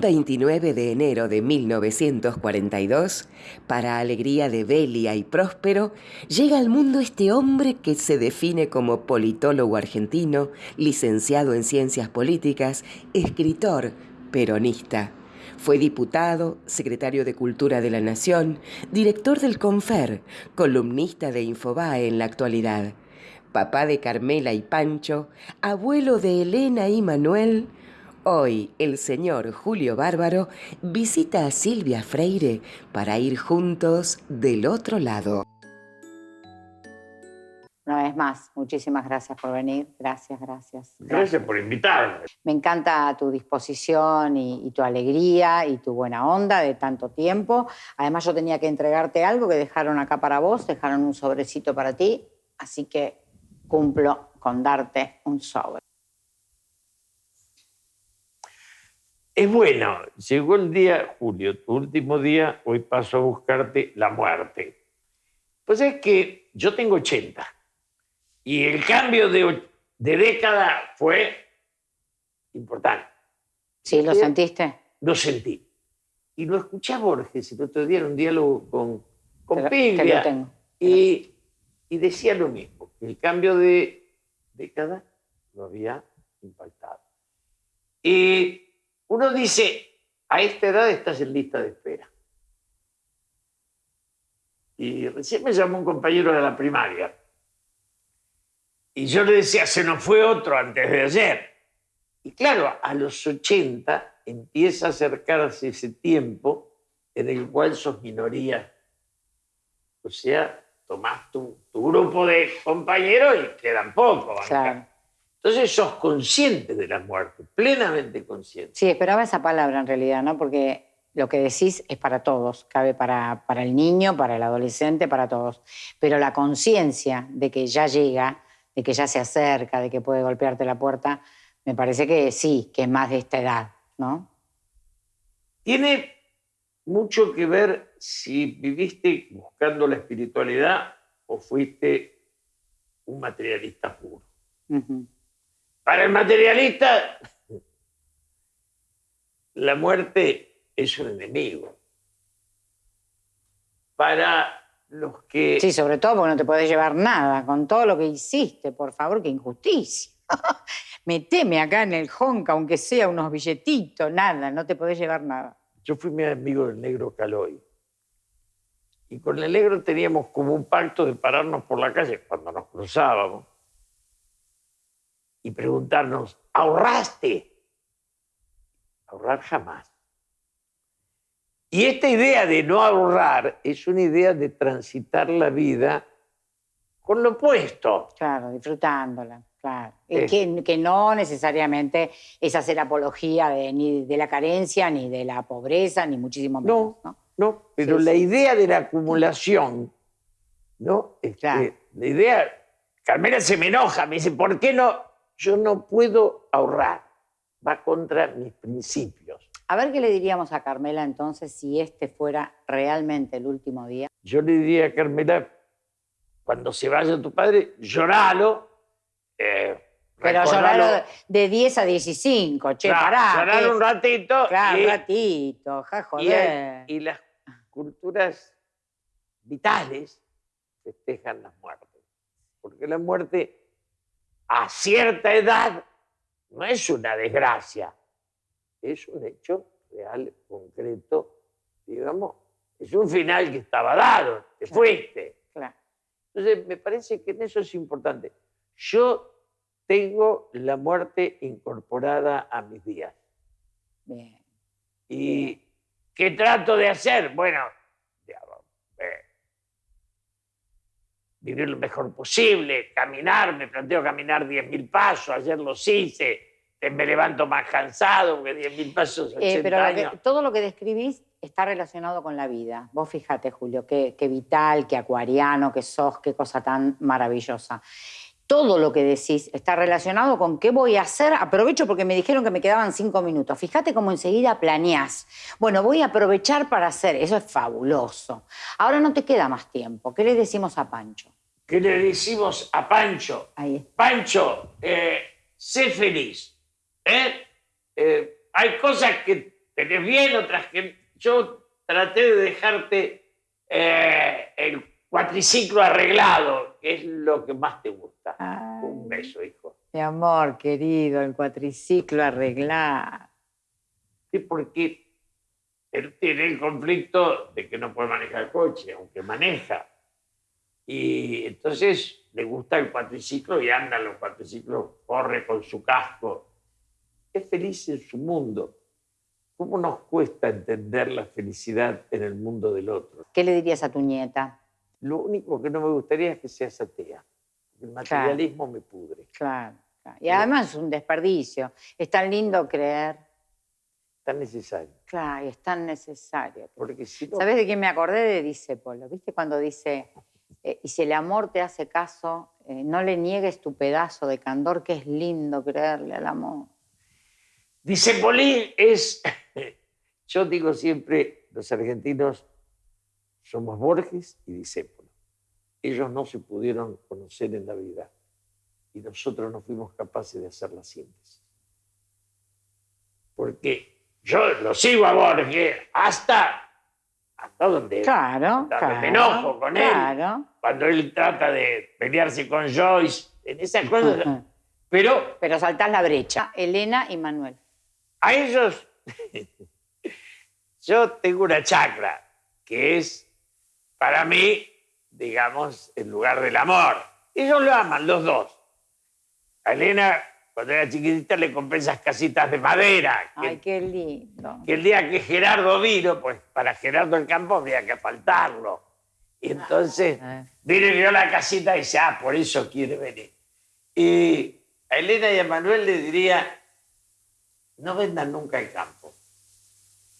Un 29 de enero de 1942, para alegría de Belia y Próspero, llega al mundo este hombre que se define como politólogo argentino, licenciado en ciencias políticas, escritor, peronista. Fue diputado, secretario de Cultura de la Nación, director del Confer, columnista de Infobae en la actualidad, papá de Carmela y Pancho, abuelo de Elena y Manuel, Hoy el señor Julio Bárbaro visita a Silvia Freire para ir juntos del otro lado. Una vez más, muchísimas gracias por venir. Gracias, gracias. Gracias por invitarme. Me encanta tu disposición y, tu alegría y tu buena onda de tanto tiempo. Además, yo tenía que entregarte algo que dejaron acá para vos, dejaron un sobrecito para ti, así que cumplo con darte un sobre. Es bueno, llegó el día, Julio, tu último día, hoy paso a buscarte la muerte. Pues es que yo tengo 80 y el cambio de, década fue importante. Sí, ¿lo sentiste? Lo sentí. Y lo escuché a Borges el otro día en un diálogo con, con tengo. Y, y decía lo mismo, que el cambio de década lo había impactado. Y uno dice, a esta edad estás en lista de espera. Y recién me llamó un compañero de la primaria. Y yo le decía, se nos fue otro antes de ayer. Y claro, a los 80 empieza a acercarse ese tiempo en el cual sos minoría. O sea, tomás tu, grupo de compañeros y quedan pocos. Claro. Entonces sos consciente de la muerte, plenamente consciente. Sí, esperaba esa palabra en realidad, ¿no? Porque lo que decís es para todos, cabe para, para el niño, para el adolescente, para todos. Pero la conciencia de que ya llega, de que ya se acerca, de que puede golpearte la puerta, me parece que sí, que es más de esta edad, ¿no? Tiene mucho que ver si viviste buscando la espiritualidad o fuiste un materialista puro. Para el materialista, la muerte es un enemigo. Para los que... Sí, sobre todo porque no te podés llevar nada con todo lo que hiciste, por favor, qué injusticia. Meteme acá en el honka, aunque sea unos billetitos, nada, no te podés llevar nada. Yo fui mi amigo del negro Caloy. Y con el negro teníamos como un pacto de pararnos por la calle cuando nos cruzábamos y preguntarnos, ¿ahorraste? Ahorrar jamás. Y esta idea de no ahorrar es una idea de transitar la vida con lo opuesto. Claro, disfrutándola, claro. Que, que, no necesariamente es hacer apología de, ni de la carencia, ni de la pobreza, ni muchísimo menos. No, no, pero la idea de la acumulación, ¿no? Este, la idea, Carmela se me enoja, me dice, ¿por qué no? Yo no puedo ahorrar, va contra mis principios. A ver qué le diríamos a Carmela entonces si este fuera realmente el último día. Yo le diría a Carmela, cuando se vaya tu padre, lloralo. Eh, pero lloralo de 10 a 15, che, pará. Llorar un ratito. Claro, un ratito, ja, joder. Y, y las culturas vitales festejan las muertes. Porque la muerte a cierta edad no es una desgracia, es un hecho real, concreto, digamos, es un final que estaba dado, te fuiste. Entonces, me parece que en eso es importante. Yo tengo la muerte incorporada a mis días. Bien. ¿Y qué trato de hacer? Bueno, vivir lo mejor posible, caminar, me planteo caminar 10.000 pasos, ayer los hice, me levanto más cansado que 10.000 pasos. Eh, pero todo lo que describís está relacionado con la vida. Vos fíjate, Julio, qué, qué vital, qué acuariano, qué sos, qué cosa tan maravillosa todo lo que decís está relacionado con qué voy a hacer. Aprovecho porque me dijeron que me quedaban cinco minutos. Fíjate cómo enseguida planeás. Bueno, voy a aprovechar para hacer. Eso es fabuloso. Ahora no te queda más tiempo. ¿Qué le decimos a Pancho? ¿Qué le decimos a Pancho? Ahí. Pancho, eh, sé feliz. ¿eh? ¿eh? hay cosas que tenés bien, otras que yo traté de dejarte el cuatriciclo arreglado, que es lo que más te gusta. Un beso, hijo. Mi amor, querido, el cuatriciclo arreglado. Sí, porque él tiene el conflicto de que no puede manejar el coche, aunque maneja. Y entonces le gusta el cuatriciclo y anda en los cuatriciclos, corre con su casco. Es feliz en su mundo. ¿Cómo nos cuesta entender la felicidad en el mundo del otro? ¿Qué le dirías a tu nieta? Lo único que no me gustaría es que seas atea. El materialismo me pudre. Claro, claro. Y además es un desperdicio. Es tan lindo creer. Tan necesario. Claro, y es tan necesario. Porque si no, ¿Sabes de quién me acordé? De Disépolo. ¿Viste cuando dice, eh, y si el amor te hace caso, eh, no le niegues tu pedazo de candor, que es lindo creerle al amor? Dice Polín es, yo digo siempre, los argentinos somos Borges y Discépolo. Ellos no se pudieron conocer en la vida y nosotros no fuimos capaces de hacer la síntesis. Porque yo lo sigo a Borges hasta, hasta donde, Claro, hasta claro. me enojo con él. claro. Cuando él trata de pelearse con Joyce, en esas cosas. Pero Pero saltás la brecha. Elena y Manuel. a ellos, yo tengo una chacra que es para mí, digamos, el lugar del amor. Ellos lo aman, los dos. A Elena, cuando era chiquitita, le compré esas casitas de madera. Que, Ay, qué lindo. que el día que Gerardo vino, pues para Gerardo el campo había que faltarlo. Y entonces Eh. vino y vio la casita y dice, ah, por eso quiere venir. Y a Elena y a Manuel le diría, no vendan nunca el campo,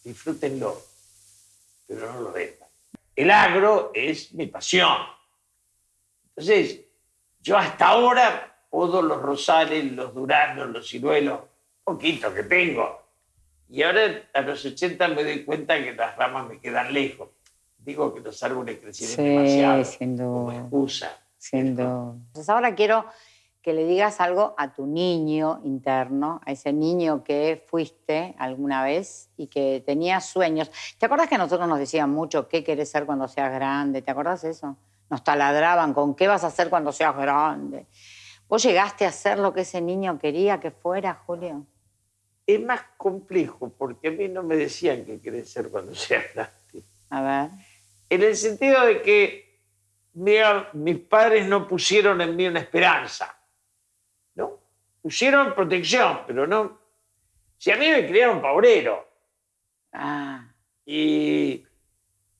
disfrútenlo, pero no lo vendan. El agro es mi pasión. Entonces, yo hasta ahora podo los rosales, los duranos, los ciruelos, poquito que tengo. Y ahora a los 80 me doy cuenta que las ramas me quedan lejos. Digo que los árboles crecieron Sí, demasiado sin como excusa. Duda. Entonces ahora quiero que le digas algo a tu niño interno, a ese niño que fuiste alguna vez y que tenía sueños. ¿Te acuerdas que nosotros nos decían mucho qué querés ser cuando seas grande? ¿Te acuerdas eso? Nos taladraban con qué vas a hacer cuando seas grande. ¿Vos llegaste a ser lo que ese niño quería que fuera, Julio? Es más complejo porque a mí no me decían que querés ser cuando seas grande. A ver. En el sentido de que mira, mis padres no pusieron en mí una esperanza. Pusieron protección, pero no. Si a mí me criaron pa' obrero. Ah. Y,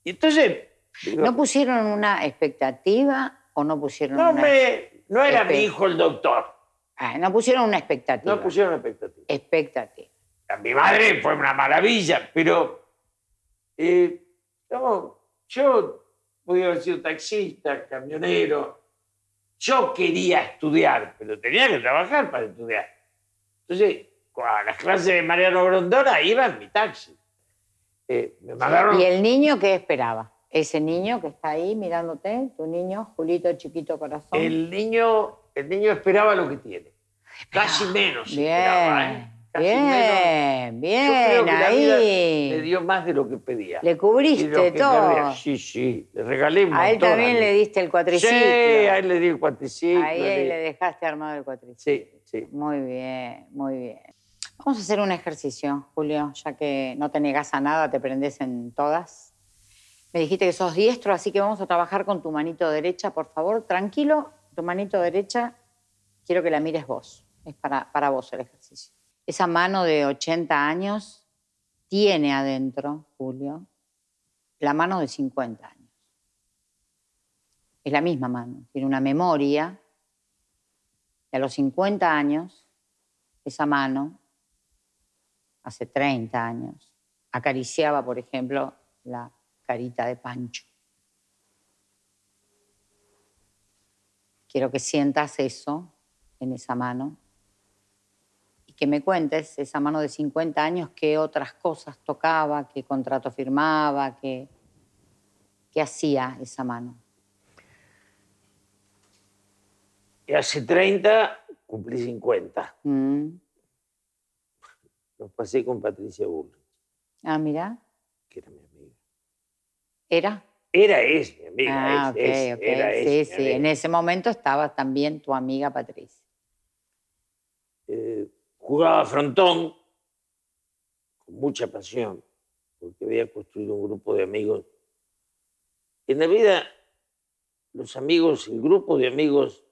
y entonces. digo, ¿No pusieron una expectativa o no pusieron no, una... me- no era mi hijo el doctor. Ah, no pusieron una expectativa. No pusieron expectativa. Expectativa. A mi madre fue una maravilla, pero eh, no, yo podía haber sido taxista, camionero. Yo quería estudiar, pero tenía que trabajar para estudiar. Entonces, a las clases de Mariano Grondona iba en mi taxi. Eh, me mandaron... ¿Y el niño qué esperaba? Ese niño que está ahí mirándote, tu niño, Julito Chiquito Corazón. El niño, el niño esperaba lo que tiene. Casi menos esperaba, ¿eh? Bien, Casi menos. Bien, bien, ahí. me dio más de lo que pedía. Le cubriste todo. Sí, sí, le regalé un A él montón también le diste el Sí, cuatriciclo. a él le di el cuatriciclo. Ahí le- le dejaste armado el cuatriciclo. Sí, sí. Muy bien, muy bien. Vamos a hacer un ejercicio, Julio, ya que no te negas a nada, te prendes en todas. Me dijiste que sos diestro, así que vamos a trabajar con tu manito derecha, por favor. Tranquilo, tu manito derecha, quiero que la mires vos. Es para, para vos el ejercicio. Esa mano de 80 años tiene adentro, Julio, la mano de 50 años. Es la misma mano, tiene una memoria y a los 50 años, esa mano, hace 30 años, acariciaba, por ejemplo, la carita de Pancho. Quiero que sientas eso en esa mano que me cuentes esa mano de 50 años qué otras cosas tocaba, qué contrato firmaba, qué, qué hacía esa mano. Y hace 30 cumplí 50. Mm, Los pasé con Patricia Bull. Ah, mira. que era mi amiga. ¿Era? Era, es mi amiga. Ah, es, ok, es, ok. era, sí, sí. En ese momento estaba también tu amiga Patricia. Jugaba frontón con mucha pasión, porque había construido un grupo de amigos. En la vida, los amigos, el grupo de amigos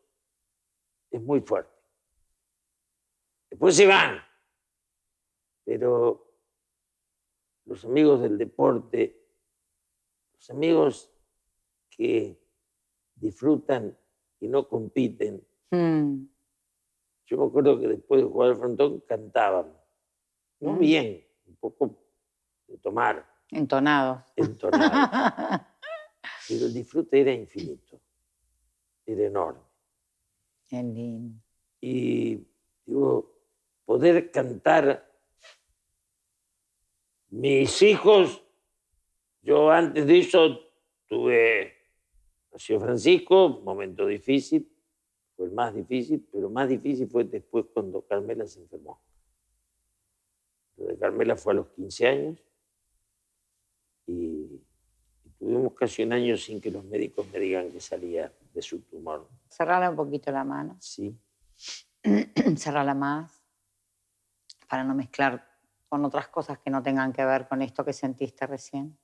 es muy fuerte. Después se van, pero los amigos del deporte, los amigos que disfrutan y no compiten, Mm, yo me acuerdo que después de jugar al frontón cantaban. No Mm. bien, un poco de tomar, entonados. entonado. pero el disfrute era infinito, era enorme. Qué lindo. Y digo, poder cantar. Mis hijos, yo antes de eso tuve, nació Francisco, momento difícil, fue el más difícil, pero más difícil fue después cuando Carmela se enfermó. Lo de Carmela fue a los 15 años y, tuvimos casi un año sin que los médicos me digan que salía de su tumor. Cerrarle un poquito la mano. Sí. Cerrarla más. Para no mezclar con otras cosas que no tengan que ver con esto que sentiste recién.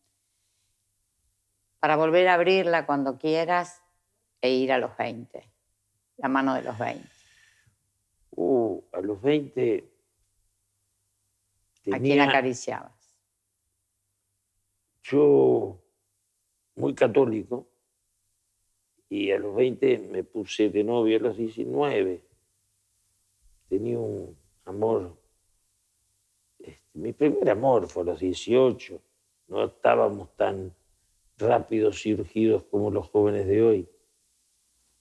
Para volver a abrirla cuando quieras e ir a los 20. La mano de los 20. Uh, a los 20 ¿A quién tenía acariciabas? yo muy católico y a los 20 me puse de novio a los 19. Tenía un amor, este, mi primer amor fue a los 18. No estábamos tan rápidos y urgidos como los jóvenes de hoy.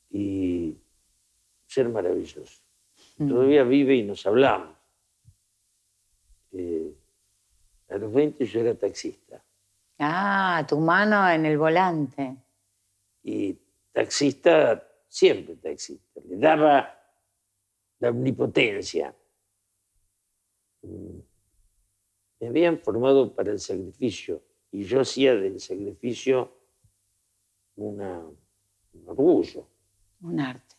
Y ser maravilloso. Mm. Todavía vive y nos hablamos. Eh, a los 20 yo era taxista. Ah, tu mano en el volante. Y taxista, siempre taxista, le daba la omnipotencia. Mm, Me habían formado para el sacrificio y yo hacía del sacrificio una, un orgullo. Un arte.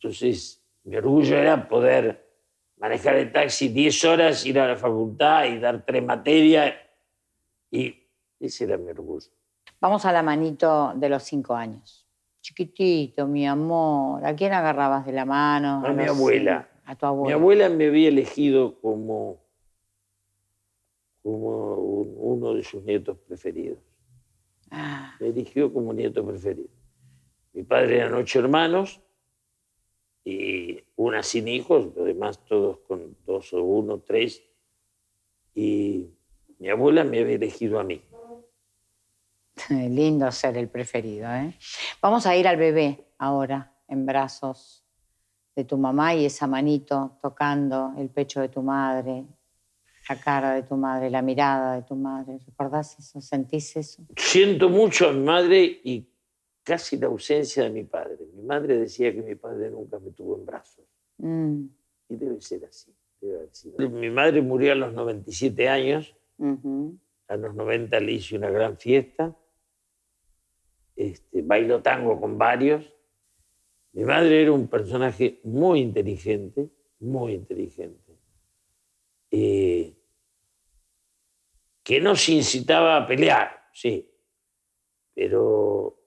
Entonces, mi orgullo era poder manejar el taxi 10 horas, ir a la facultad y dar tres materias. Y ese era mi orgullo. Vamos a la manito de los cinco años. Chiquitito, mi amor. ¿A quién agarrabas de la mano? A mi los abuela. A tu Mi abuela. abuela me había elegido como, como un- uno de sus nietos preferidos. Ah, Me eligió como nieto preferido. Mi padre eran ocho hermanos y una sin hijos, los demás todos con dos o uno, tres. Y mi abuela me había elegido a mí. lindo ser el preferido, ¿eh? Vamos a ir al bebé ahora, en brazos de tu mamá y esa manito tocando el pecho de tu madre, la cara de tu madre, la mirada de tu madre. ¿Recordás eso? ¿Sentís eso? Siento mucho a mi madre y casi la ausencia de mi padre. Mi madre decía que mi padre nunca me tuvo en brazos. Mm, Y debe ser así. debe haber sido. Mi madre murió a los 97 años. ujú. A los 90 le hice una gran fiesta. Este, bailó tango con varios. Mi madre era un personaje muy inteligente, muy inteligente, eh, que nos incitaba a pelear, sí, pero